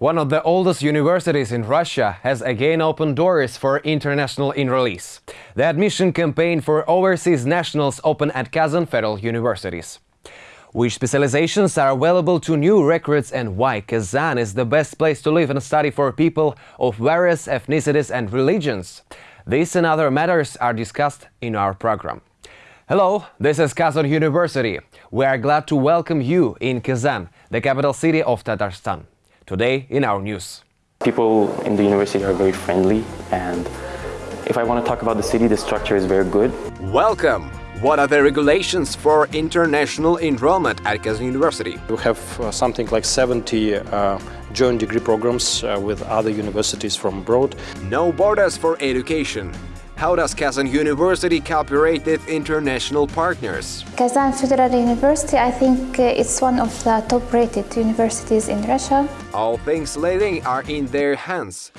One of the oldest universities in Russia has again opened doors for international enrollees. The admission campaign for overseas nationals opened at Kazan Federal Universities. Which specializations are available to new recruits and why Kazan is the best place to live and study for people of various ethnicities and religions? These and other matters are discussed in our program. Hello, this is Kazan University. We are glad to welcome you in Kazan, the capital city of Tatarstan. Today in our news. People in the university are very friendly and if I want to talk about the city, the structure is very good. Welcome! What are the regulations for international enrollment at Kazan University? We have uh, something like 70 uh, joint degree programs uh, with other universities from abroad. No borders for education. How does Kazan University cooperate with international partners? Kazan Federal University, I think uh, it's one of the top-rated universities in Russia. All things living are in their hands.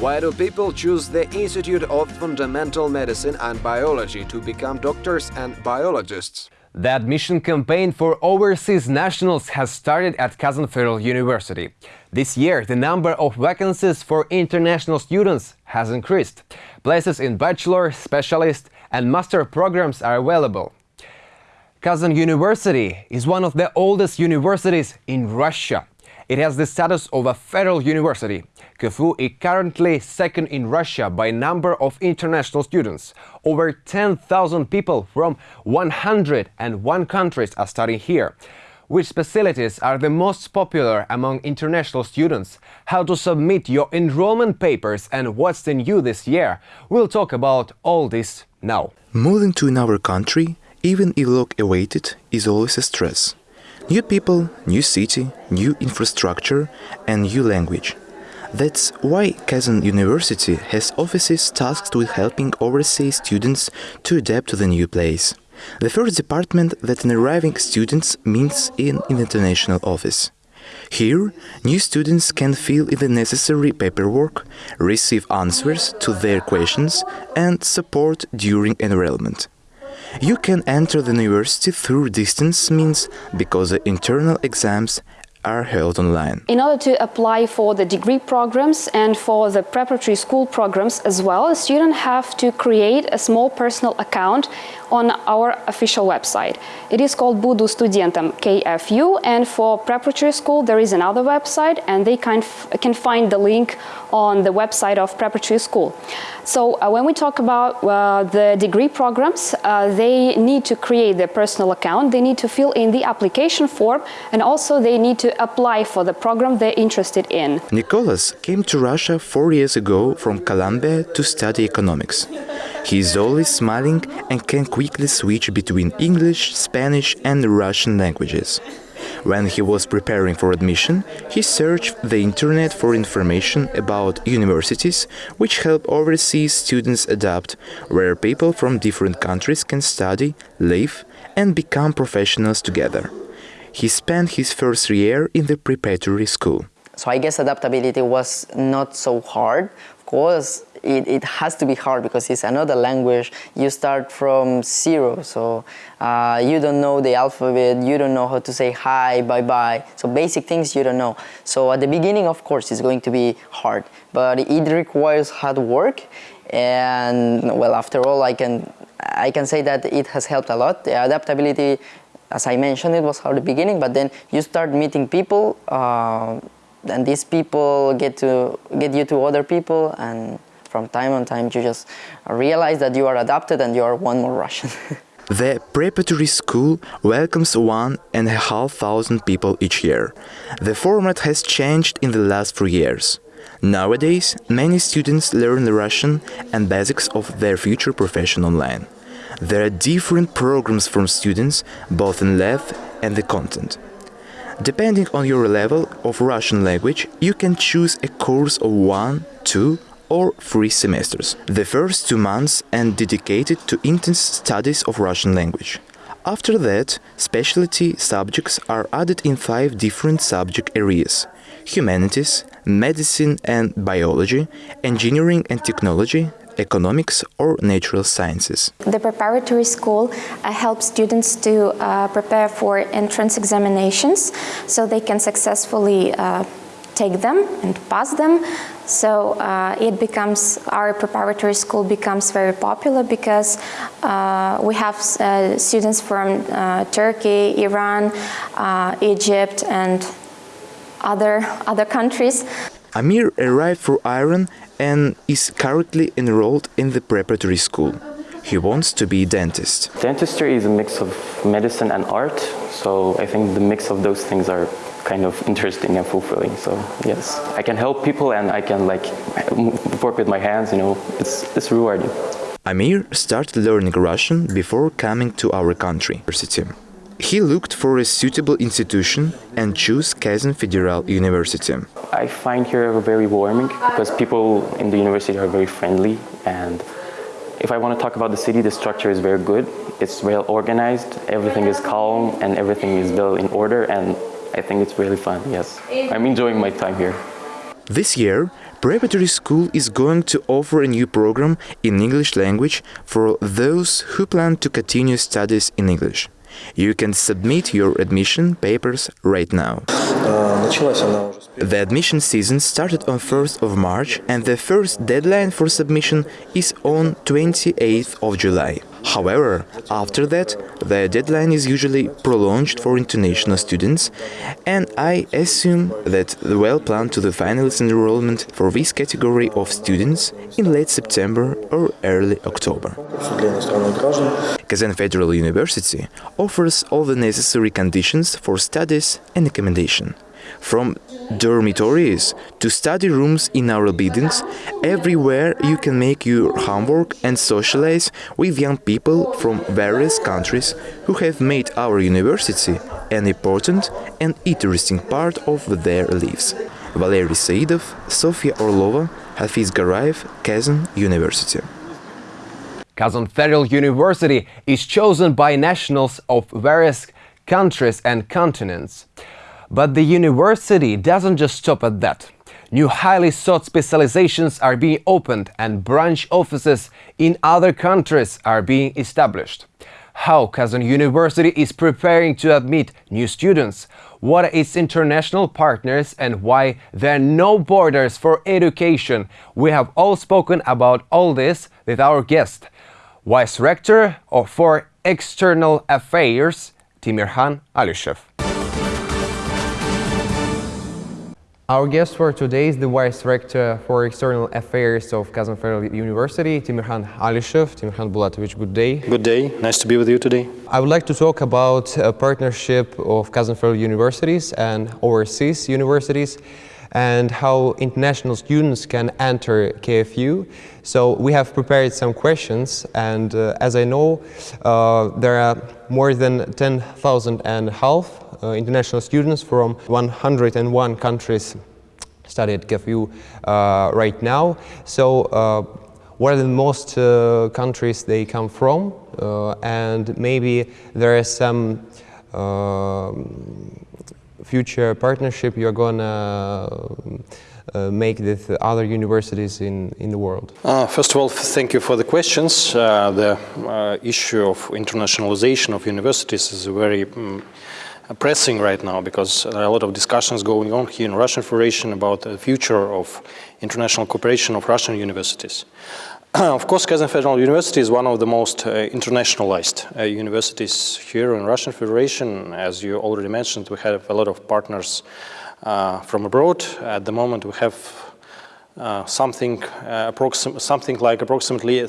Why do people choose the Institute of Fundamental Medicine and Biology to become doctors and biologists? The admission campaign for overseas nationals has started at Kazan Federal University. This year, the number of vacancies for international students has increased. Places in bachelor, specialist and master programs are available. Kazan University is one of the oldest universities in Russia. It has the status of a federal university. KFU is currently second in Russia by number of international students. Over 10,000 people from 101 countries are studying here. Which facilities are the most popular among international students? How to submit your enrollment papers and what's the new this year? We'll talk about all this now. Moving to another country, even if look awaited, is always a stress. New people, new city, new infrastructure and new language. That's why Kazan University has offices tasked with helping overseas students to adapt to the new place. The first department that an arriving student meets in an international office. Here, new students can fill in the necessary paperwork, receive answers to their questions and support during enrollment. You can enter the university through distance means because the internal exams are held online. In order to apply for the degree programs and for the preparatory school programs as well, a student have to create a small personal account on our official website. It is called Budu Studentam KFU and for preparatory school there is another website and they can, can find the link on the website of preparatory school. So uh, when we talk about uh, the degree programs, uh, they need to create their personal account, they need to fill in the application form and also they need to apply for the program they're interested in. Nicholas came to Russia four years ago from Colombia to study economics. He is always smiling and can quickly switch between English, Spanish and Russian languages. When he was preparing for admission, he searched the internet for information about universities which help overseas students adapt, where people from different countries can study, live and become professionals together. He spent his first year in the preparatory school. So I guess adaptability was not so hard. Of course, it, it has to be hard because it's another language. You start from zero, so uh, you don't know the alphabet, you don't know how to say hi, bye-bye. So basic things you don't know. So at the beginning, of course, it's going to be hard, but it requires hard work. And well, after all, I can I can say that it has helped a lot. The adaptability, as I mentioned, it was hard at the beginning, but then you start meeting people. Uh, and these people get to get you to other people and from time on time you just realize that you are adapted and you are one more Russian. The preparatory school welcomes one and a half thousand people each year. The format has changed in the last few years. Nowadays, many students learn the Russian and basics of their future profession online. There are different programs for students, both in length and the content. Depending on your level of Russian language, you can choose a course of one, two or three semesters. The first two months are dedicated to intense studies of Russian language. After that, specialty subjects are added in five different subject areas humanities, medicine and biology, engineering and technology, economics or natural sciences. The preparatory school uh, helps students to uh, prepare for entrance examinations so they can successfully uh, take them and pass them. So uh, it becomes, our preparatory school becomes very popular because uh, we have uh, students from uh, Turkey, Iran, uh, Egypt and other, other countries. Amir arrived for Iran and is currently enrolled in the preparatory school. He wants to be a dentist. Dentistry is a mix of medicine and art, so I think the mix of those things are kind of interesting and fulfilling. So yes, I can help people and I can like work with my hands, you know, it's, it's rewarding. Amir started learning Russian before coming to our country. He looked for a suitable institution and chose Kazan Federal University. I find here very warming because people in the university are very friendly and if I want to talk about the city, the structure is very good. It's well organized, everything is calm and everything is well in order and I think it's really fun, yes. I'm enjoying my time here. This year, Preparatory School is going to offer a new program in English language for those who plan to continue studies in English. You can submit your admission papers right now. The admission season started on 1st of March and the first deadline for submission is on 28th of July. However, after that, the deadline is usually prolonged for international students, and I assume that the well planned to the finalist enrollment for this category of students in late September or early October. Kazan Federal University offers all the necessary conditions for studies and accommodation. From dormitories to study rooms in our buildings, everywhere you can make your homework and socialize with young people from various countries who have made our university an important and interesting part of their lives. Valery Saidov, Sofia Orlova, Hafiz Garayev, Kazan University. Kazan Federal University is chosen by nationals of various countries and continents. But the university doesn't just stop at that. New highly sought specializations are being opened and branch offices in other countries are being established. How Kazan University is preparing to admit new students, what are its international partners and why there are no borders for education. We have all spoken about all this with our guest, Vice Rector for External Affairs, Timirkhan Alishev. Our guest for today is the Vice Rector for External Affairs of Kazan Federal University, Timirkhan Alishev. Timirkhan Bulatovich, good day. Good day. Nice to be with you today. I would like to talk about a partnership of Kazan Federal Universities and overseas universities and how international students can enter KFU. So we have prepared some questions and uh, as I know, uh, there are more than 10,000 and a half international students from 101 countries study at KFU uh, right now. So uh, what are the most uh, countries they come from uh, and maybe there is some uh, future partnership you're gonna uh, make with other universities in, in the world? Uh, first of all, thank you for the questions. Uh, the issue of internationalization of universities is a very um, pressing right now because there are a lot of discussions going on here in Russian Federation about the future of international cooperation of Russian universities. of course, Kazan Federal University is one of the most uh, internationalized uh, universities here in Russian Federation. As you already mentioned, we have a lot of partners uh, from abroad. At the moment, we have uh, something, uh, something like approximately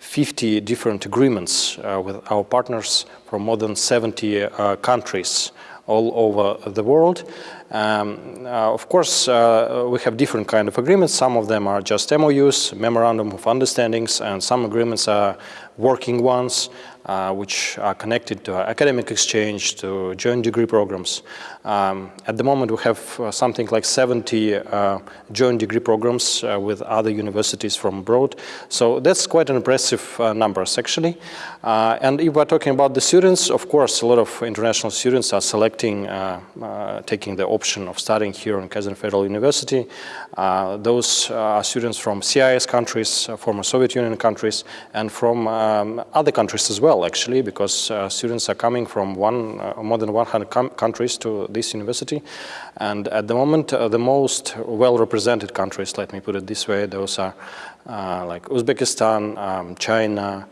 350 different agreements uh, with our partners from more than 70 countries all over the world. Um, uh, of course, uh, we have different kind of agreements. Some of them are just MOUs, Memorandum of Understandings, and some agreements are working ones uh, which are connected to academic exchange, to joint degree programs. Um, at the moment, we have uh, something like 70 uh, joint degree programs uh, with other universities from abroad. So that's quite an impressive numbers, actually. And if we're talking about the students, of course, a lot of international students are selecting, taking the option of studying here in Kazan Federal University. Uh, those are students from CIS countries, uh, former Soviet Union countries, and from um, other countries as well, actually, because uh, students are coming from one, uh, more than 100 countries to this university. And at the moment, uh, the most well-represented countries, let me put it this way, those are like Uzbekistan, um, China,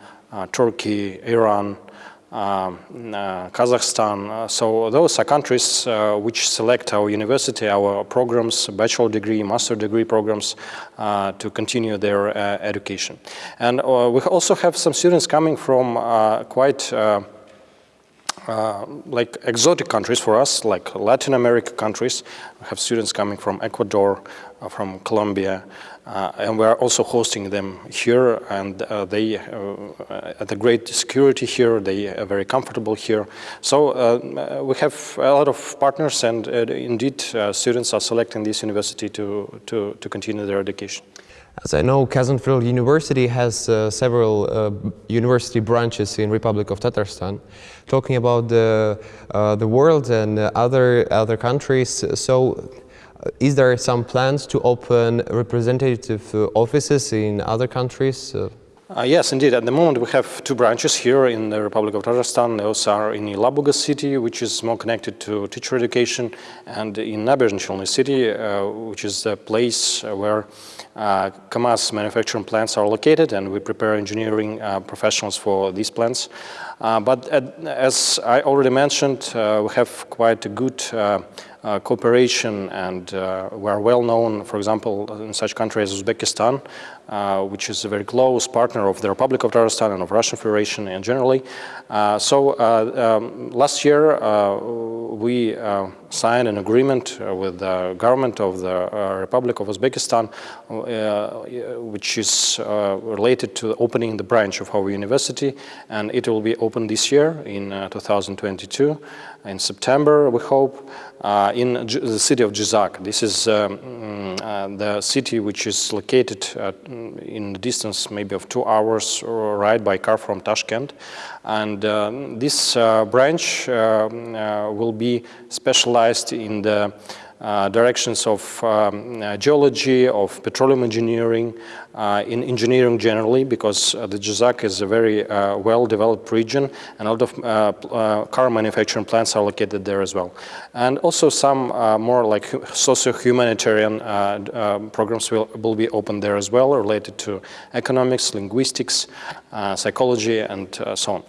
Turkey, Iran, uh, Um, uh, Kazakhstan. Uh, so those are countries uh, which select our university, our programs, bachelor degree, master degree programs uh, to continue their uh, education. And we also have some students coming from quite uh, like exotic countries for us, like Latin America countries. We have students coming from Ecuador, uh, from Colombia, uh, and we are also hosting them here, and uh, they, uh, at the great security here, they are very comfortable here. So uh, we have a lot of partners, and uh, indeed, students are selecting this university to, to, to continue their education. As I know, Kazan Federal University has uh, several uh, university branches in Republic of Tatarstan. Talking about the, uh, the world and other, other countries, so is there some plans to open representative uh, offices in other countries? Uh, yes, indeed. At the moment, we have two branches here in the Republic of Tajikistan. Those are in Yelabuga city, which is more connected to teacher education, and in Naberezhny city, uh, which is the place where uh, Kamaz manufacturing plants are located, and we prepare engineering uh, professionals for these plants. Uh, but at, as I already mentioned, uh, we have quite a good uh, cooperation and uh, we are well known, for example, in such countries as Uzbekistan, uh, which is a very close partner of the Republic of Tatarstan and of Russian Federation and generally. Uh, so uh, um, last year uh, we signed an agreement with the government of the Republic of Uzbekistan, which is related to opening the branch of our university and it will be open this year in 2022 in September, we hope, uh, in the city of Jizzakh. This is um, mm, uh, the city which is located uh, in the distance maybe of two hours ride by car from Tashkent. And uh, this uh, branch um, uh, will be specialized in the Uh, directions of um, uh, geology, of petroleum engineering, uh, in engineering generally, because uh, the Jizzakh is a very uh, well-developed region, and a lot of car manufacturing plants are located there as well. And also some more like socio-humanitarian programs will, will be open there as well, related to economics, linguistics, psychology, and so on.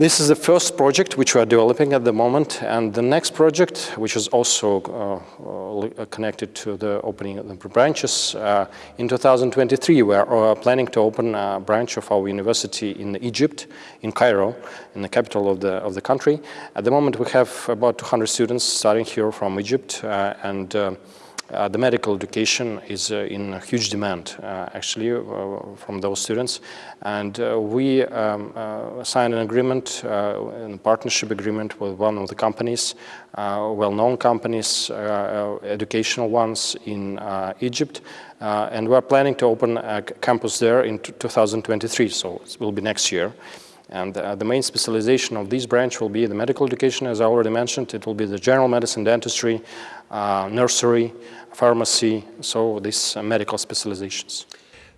This is the first project which we are developing at the moment, and the next project, which is also uh, uh, connected to the opening of the branches, uh, in 2023 we are uh, planning to open a branch of our university in Egypt, in Cairo, in the capital of the, of the country. At the moment we have about 200 students studying here from Egypt, uh, and uh, uh, the medical education is uh, in huge demand, uh, actually, from those students. And we um, signed an agreement, a partnership agreement with one of the companies, well-known companies, educational ones in Egypt. and we're planning to open a campus there in 2023, so it will be next year. And uh, the main specialization of this branch will be the medical education, as I already mentioned. It will be the general medicine, dentistry, uh, nursery, pharmacy, so these uh, medical specializations.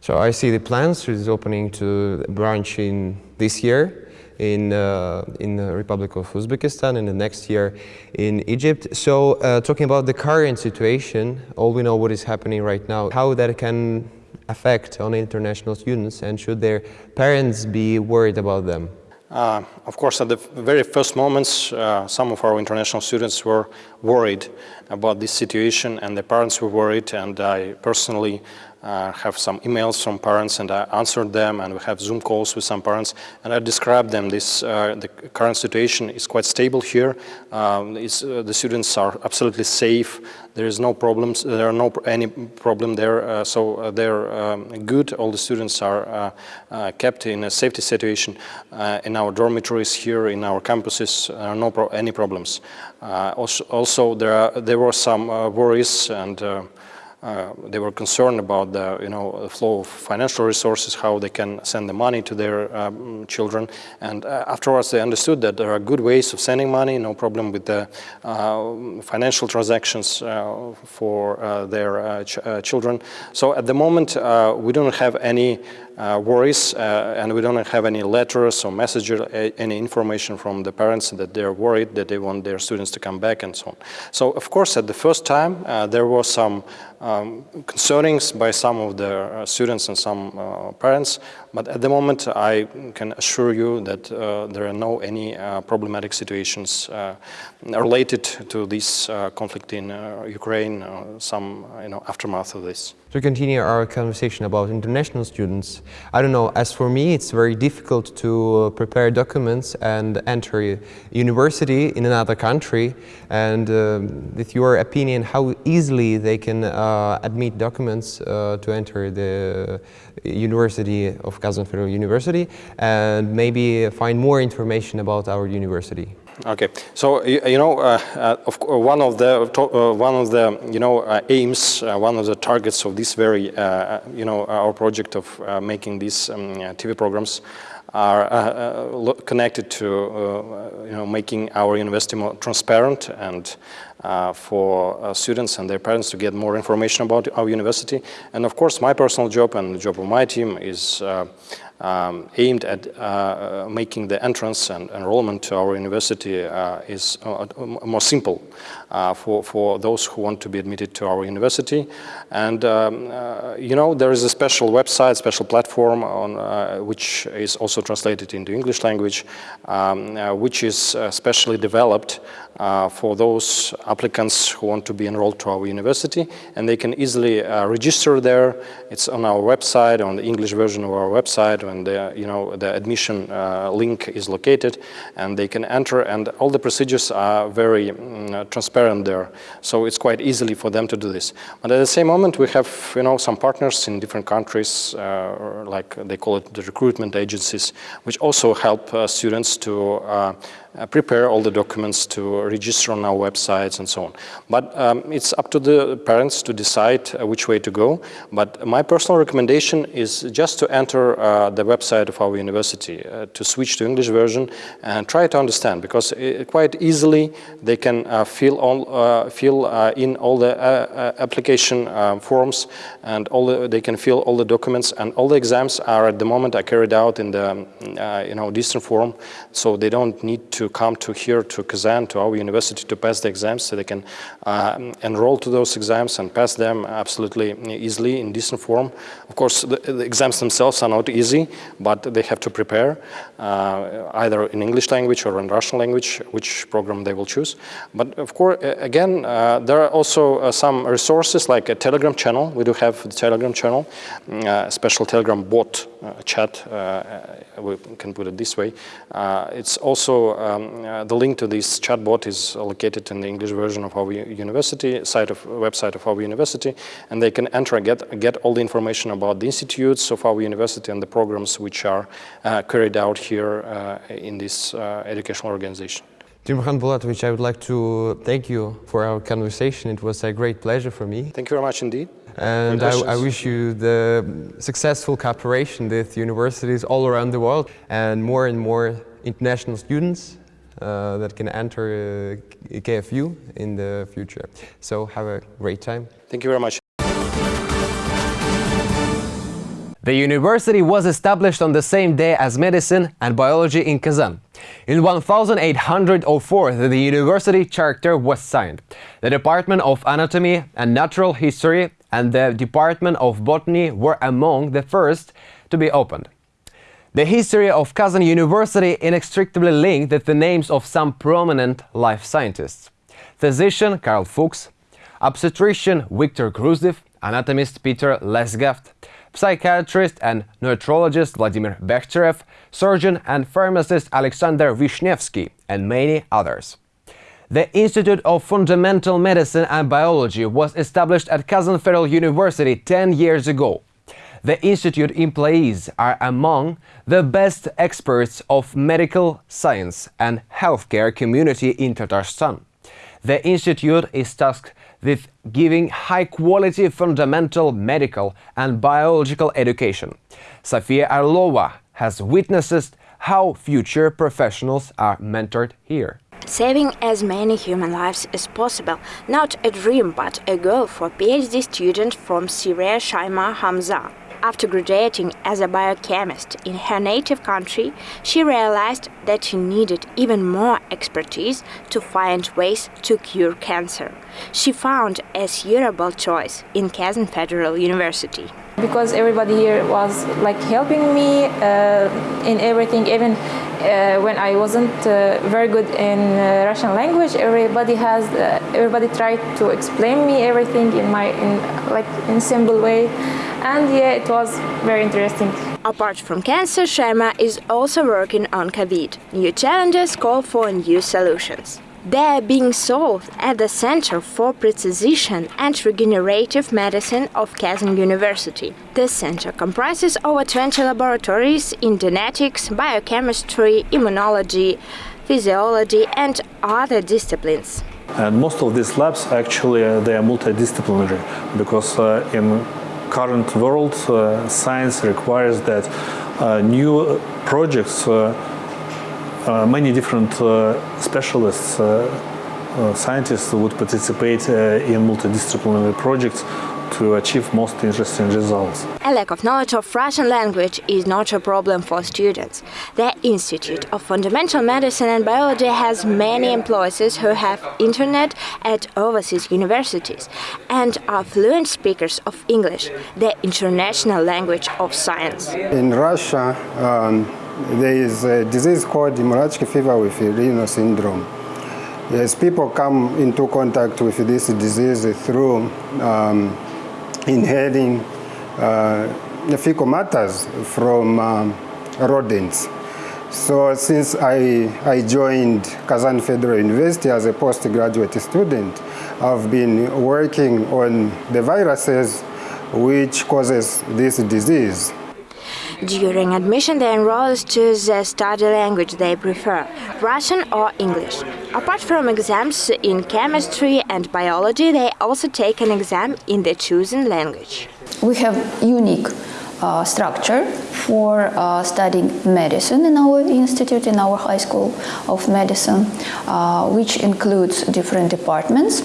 So I see the plans is opening to branch in this year in uh, in the Republic of Uzbekistan and the next year in Egypt. So uh, talking about the current situation, all we know what is happening right now, how that can affect on international students and should their parents be worried about them? Uh, of course, at the very first moments, uh, some of our international students were worried about this situation and the parents were worried. And I personally uh, have some emails from parents and I answered them and we have Zoom calls with some parents and I described them this uh, the current situation is quite stable here. Um, uh, the students are absolutely safe. There is no problems there are no any problem there uh, so uh, they're um, good. All the students are uh, kept in a safety situation in our dormitories here in our campuses there are no pro any problems. Also, also, there are there were some worries and uh, they were concerned about the you know the flow of financial resources, how they can send the money to their um, children. And uh, afterwards, they understood that there are good ways of sending money, no problem with the uh, financial transactions uh, for uh, their ch children. So at the moment, we don't have any uh, worries uh, and we don't have any letters or messages, any information from the parents that they're worried that they want their students to come back and so on. So of course at the first time uh, there was some um, concernings by some of the uh, students and some uh, parents, but at the moment I can assure you that uh, there are no any problematic situations related to this conflict in Ukraine, some you know aftermath of this. To continue our conversation about international students, I don't know, as for me it's very difficult to prepare documents and enter university in another country and um, with your opinion how easily they can uh, admit documents uh, to enter the University of Kazan Federal University and maybe find more information about our university. Okay, so you, know, uh, uh, of one of the uh, one of the you know uh, aims, uh, one of the targets of this very you know our project of making these um, TV programs are uh, uh, connected to uh, you know making our university more transparent and for students and their parents to get more information about our university. And of course, my personal job and the job of my team is um, aimed at uh, making the entrance and enrollment to our university uh, is uh, more simple uh, for, for those who want to be admitted to our university. And, um, uh, you know, there is a special website, special platform on, uh, which is also translated into English language, um, which is specially developed uh, for those applicants who want to be enrolled to our university and they can easily uh, register there. It's on our website, on the English version of our website and the, you know, the admission uh, link is located and they can enter and all the procedures are very mm, transparent there. So it's quite easily for them to do this. But at the same moment we have you know, some partners in different countries uh, like they call it the recruitment agencies which also help students to uh, uh, prepare all the documents to register on our websites and so on. But um, it's up to the parents to decide uh, which way to go. But my personal recommendation is just to enter uh, the website of our university, uh, to switch to English version and try to understand because it, quite easily they can uh, fill, all, uh, fill in all the application forms and all the, they can fill all the documents and all the exams are at the moment are carried out in the you know distant form so they don't need to to come to here to Kazan, to our university to pass the exams so they can uh, enroll to those exams and pass them absolutely easily in decent form. Of course, the, the exams themselves are not easy, but they have to prepare uh, either in English language or in Russian language, which program they will choose. But of course, again, uh, there are also uh, some resources like a Telegram channel. We do have the Telegram channel, uh, a special Telegram bot uh, chat, we can put it this way. it's also um, uh, the link to this chatbot is located in the English version of our university site of website of our university, and they can enter and get get all the information about the institutes of our university and the programs which are uh, carried out here uh, in this uh, educational organization. Timurkhan Bulatovich, I would like to thank you for our conversation. It was a great pleasure for me. Thank you very much indeed. And I, I, wish you the successful cooperation with universities all around the world and more and more international students uh, that can enter uh, KFU in the future. So have a great time. Thank you very much. The university was established on the same day as medicine and biology in Kazan. In 1804, the university charter was signed. The Department of Anatomy and Natural History and the Department of Botany were among the first to be opened. The history of Kazan University inextricably linked with the names of some prominent life scientists. Physician Karl Fuchs, obstetrician Viktor Gruzdev, anatomist Peter Lesgaft, psychiatrist and neurologist Vladimir Bekhterev, surgeon and pharmacist Alexander Vishnevsky, and many others. The Institute of Fundamental Medicine and Biology was established at Kazan Federal University 10 years ago. The institute employees are among the best experts of medical science and healthcare community in Tatarstan. The institute is tasked with giving high-quality fundamental medical and biological education. Sofia Orlova has witnessed how future professionals are mentored here. Saving as many human lives as possible, not a dream but a goal for PhD student from Syria Shaima Hamza. After graduating as a biochemist in her native country, she realized that she needed even more expertise to find ways to cure cancer. She found a suitable choice in Kazan Federal University. Because everybody here was like helping me uh, in everything, even uh, when I wasn't uh, very good in uh, Russian language, everybody has, uh, everybody tried to explain me everything in my, in like in simple way and yeah, it was very interesting. Apart from cancer, Shaima is also working on COVID. New challenges call for new solutions. They are being solved at the Center for Precision and Regenerative Medicine of Kazan University. This center comprises over 20 laboratories in genetics, biochemistry, immunology, physiology and other disciplines. And most of these labs actually uh, they are multidisciplinary because uh, in current world, uh, science requires that uh, new projects, uh, Uh, many different uh, specialists, uh, scientists would participate in multidisciplinary projects to achieve most interesting results. A lack of knowledge of Russian language is not a problem for students. The Institute of Fundamental Medicine and Biology has many employees who have internet at overseas universities and are fluent speakers of English, the international language of science. In Russia, um, there is a disease called hemorrhagic fever with renal syndrome. Yes, people come into contact with this disease through um, inhaling uh, fecal matters from um, rodents. So since I, I joined Kazan Federal University as a postgraduate student, I've been working on the viruses which causes this disease. During admission, they enroll to the study language they prefer, Russian or English. Apart from exams in chemistry and biology, they also take an exam in the chosen language. We have unique uh, structure for uh, studying medicine in our institute, in our high school of medicine, uh, which includes different departments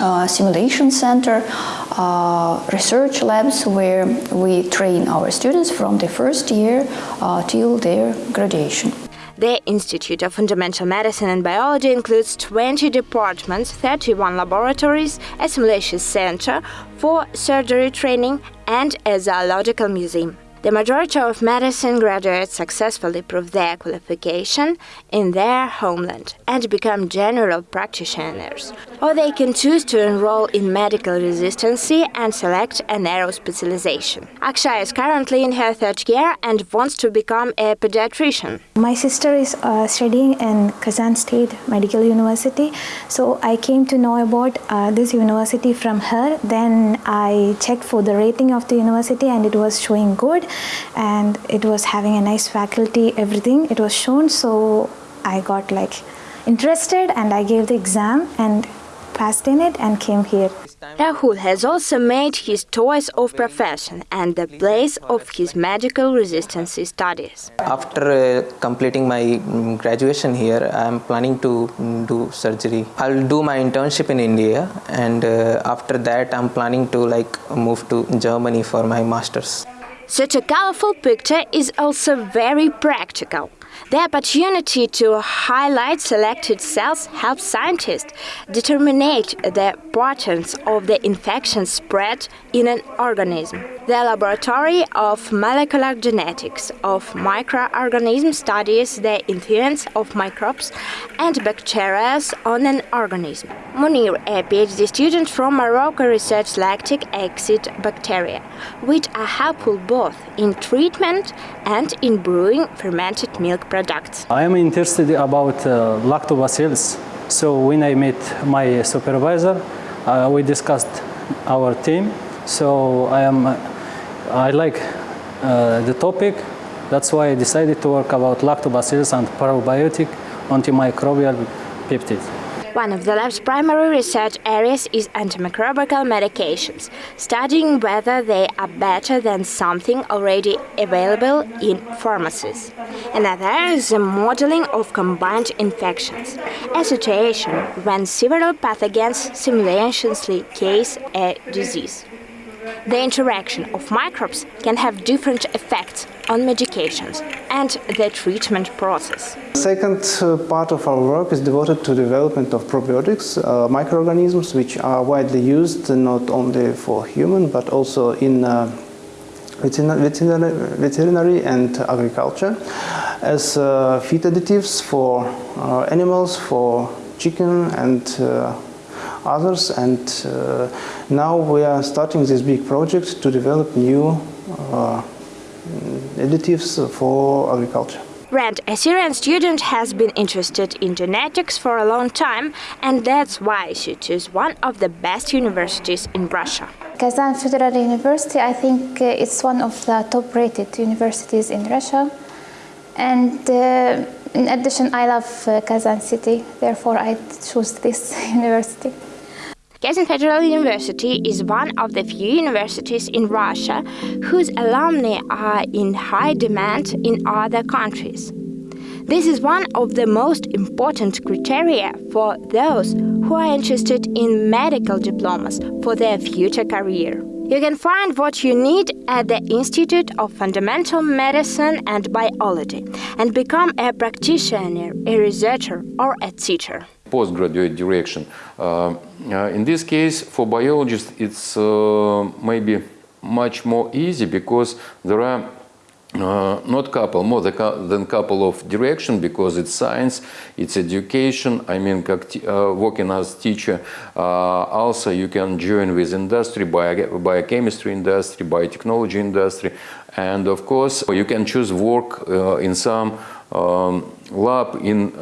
uh, simulation center, uh, research labs where we train our students from the first year uh, till their graduation. The Institute of Fundamental Medicine and Biology includes 20 departments, 31 laboratories, a simulation center for surgery training, and a zoological museum. The majority of medicine graduates successfully prove their qualification in their homeland and become general practitioners, or they can choose to enroll in medical residency and select a narrow specialization. Akshay is currently in her third year and wants to become a pediatrician. My sister is uh, studying in Kazan State Medical University, so I came to know about uh, this university from her. Then I checked for the rating of the university and it was showing good and it was having a nice faculty everything it was shown so I got like interested and I gave the exam and passed in it and came here. Rahul has also made his choice of profession and the place of his medical residency studies. After uh, completing my um, graduation here, I am planning to um, do surgery. I'll do my internship in India and uh, after that I'm planning to like move to Germany for my masters. Such a colorful picture is also very practical. The opportunity to highlight selected cells helps scientists determine the patterns of the infection spread in an organism. The Laboratory of Molecular Genetics of Microorganisms studies the influence of microbes and bacteria on an organism. Munir, a PhD student from Morocco, researched lactic acid bacteria, which are helpful both in treatment and in brewing fermented milk products. I am interested about uh, lactobacillus. So when I met my supervisor, uh, we discussed our team. So I am I like uh, the topic. That's why I decided to work about lactobacillus and probiotic antimicrobial peptides. One of the lab's primary research areas is antimicrobial medications, studying whether they are better than something already available in pharmacies. Another is the modeling of combined infections, a situation when several pathogens simultaneously cause a disease. The interaction of microbes can have different effects on medications and the treatment process. Second uh, part of our work is devoted to development of probiotics, uh, microorganisms which are widely used not only for human but also in uh, veterinary, and agriculture as uh, feed additives for uh, animals, for chicken and others and uh, now we are starting this big project to develop new uh, additives for agriculture. Rand, a Syrian student, has been interested in genetics for a long time, and that's why she chose one of the best universities in Russia. Kazan Federal University, I think uh, it's one of the top-rated universities in Russia. And uh, in addition, I love uh, Kazan city, therefore I chose this university. Kazan Federal University is one of the few universities in Russia whose alumni are in high demand in other countries. This is one of the most important criteria for those who are interested in medical diplomas for their future career. You can find what you need at the Institute of Fundamental Medicine and Biology and become a practitioner, a researcher, or a teacher postgraduate direction. Uh, uh, in this case, for biologists, it's uh, maybe much more easy because there are uh, not couple, more than couple of direction because it's science, it's education. I mean, uh, working as teacher, uh, also you can join with industry, bio biochemistry industry, biotechnology industry, and of course you can choose work in some um, lab in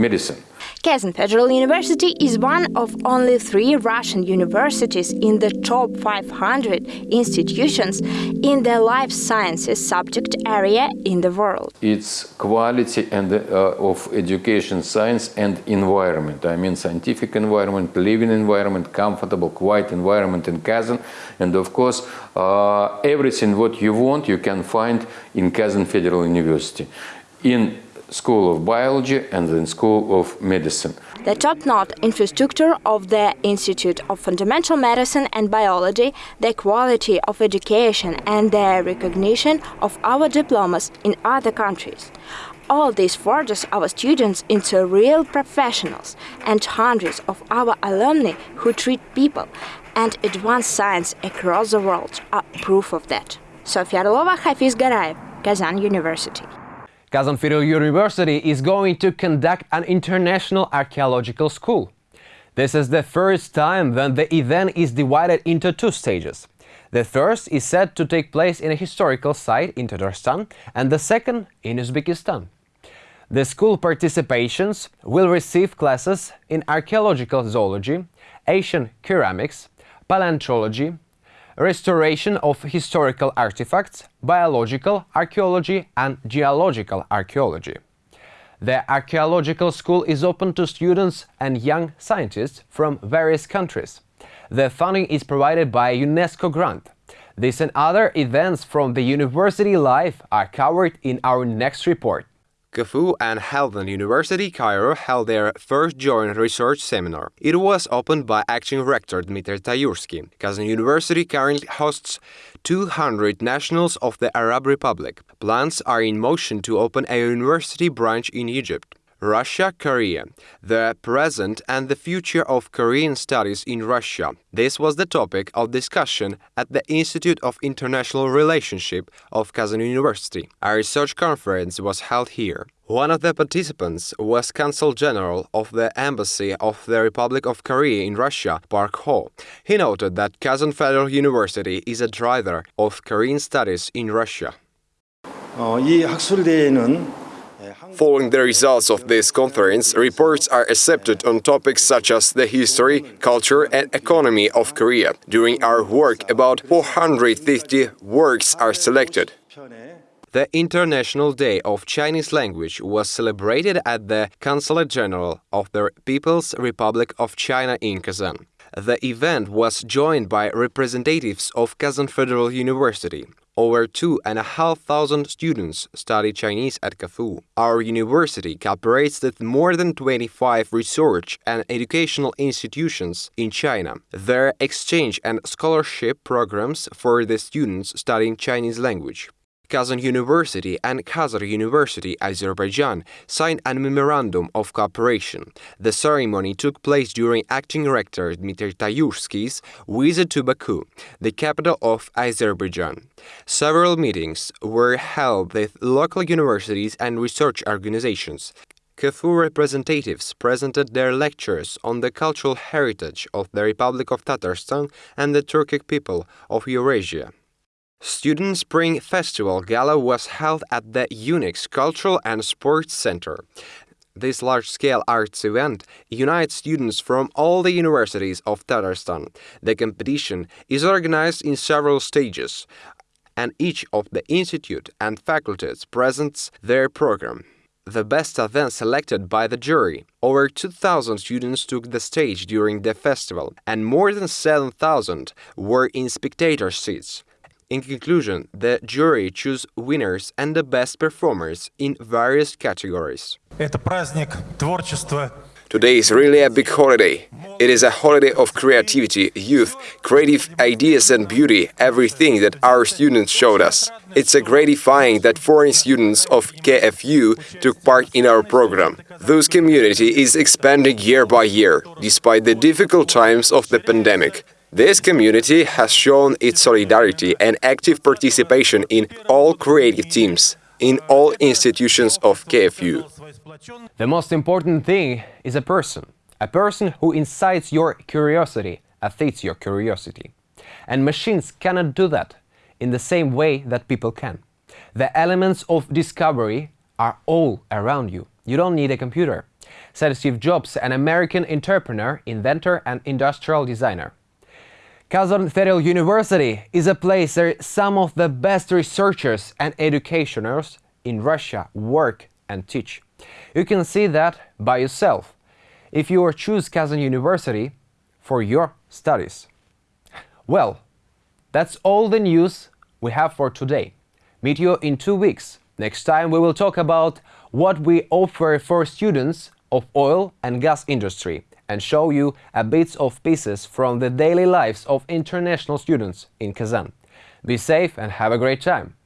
medicine. Kazan Federal University is one of only three Russian universities in the top 500 institutions in the life sciences subject area in the world. It's quality and uh, of education, science and environment. I mean scientific environment, living environment, comfortable, quiet environment in Kazan. And of course, uh, everything what you want you can find in Kazan Federal University. In School of Biology and then School of Medicine. The top-notch infrastructure of the Institute of Fundamental Medicine and Biology, the quality of education and the recognition of our diplomas in other countries. All this forges our students into real professionals and hundreds of our alumni who treat people and advance science across the world are proof of that. Sofia Orlova, Hafiz Garayev, Kazan University. Kazan Federal University is going to conduct an international archaeological school. This is the first time when the event is divided into two stages. The first is said to take place in a historical site in Tatarstan and the second in Uzbekistan. The school participations will receive classes in archaeological zoology, Asian ceramics, paleontology, restoration of historical artifacts, biological archaeology and geological archaeology. The archaeological school is open to students and young scientists from various countries. The funding is provided by a UNESCO grant. This and other events from the university life are covered in our next report. KFU and Helwan University Cairo held their first joint research seminar. It was opened by acting rector Dmitry Tayursky. Kazan University currently hosts 200 nationals of the Arab Republic. Plans are in motion to open a university branch in Egypt. Russia Korea The Present and the Future of Korean Studies in Russia. This was the topic of discussion at the Institute of International Relationship of Kazan University. A research conference was held here. One of the participants was Consul General of the Embassy of the Republic of Korea in Russia, Park Ho. He noted that Kazan Federal University is a driver of Korean studies in Russia. 어, 이 학술대회는 Following the results of this conference, reports are accepted on topics such as the history, culture and economy of Korea. During our work, about 450 works are selected. The International Day of Chinese Language was celebrated at the Consulate General of the People's Republic of China in Kazan. The event was joined by representatives of Kazan Federal University. Over two and a half thousand students study Chinese at KFU. Our university cooperates with more than 25 research and educational institutions in China. Their exchange and scholarship programs for the students studying Chinese language. Kazan University and Khazar University, Azerbaijan, signed a memorandum of cooperation. The ceremony took place during acting rector Dmitry Tayursky's visit to Baku, the capital of Azerbaijan. Several meetings were held with local universities and research organizations. KFU representatives presented their lectures on the cultural heritage of the Republic of Tatarstan and the Turkic people of Eurasia. Student Spring Festival Gala was held at the UNICS Cultural and Sports Center. This large-scale arts event unites students from all the universities of Tatarstan. The competition is organized in several stages, and each of the institute and faculties presents their program. The best are then selected by the jury. Over 2,000 students took the stage during the festival, and more than 7,000 were in spectator seats. In conclusion, the jury choose winners and the best performers in various categories. Today is really a big holiday. It is a holiday of creativity, youth, creative ideas and beauty, everything that our students showed us. It's a gratifying that foreign students of KFU took part in our program. This community is expanding year by year, despite the difficult times of the pandemic. This community has shown its solidarity and active participation in all creative teams, in all institutions of KFU. The most important thing is a person, a person who incites your curiosity, affects your curiosity. And machines cannot do that in the same way that people can. The elements of discovery are all around you. You don't need a computer, said Steve Jobs, an American entrepreneur, inventor and industrial designer. Kazan Federal University is a place where some of the best researchers and educationers in Russia work and teach. You can see that by yourself if you choose Kazan University for your studies. Well, that's all the news we have for today. Meet you in two weeks. Next time we will talk about what we offer for students of oil and gas industry and show you a bits of pieces from the daily lives of international students in Kazan. Be safe and have a great time!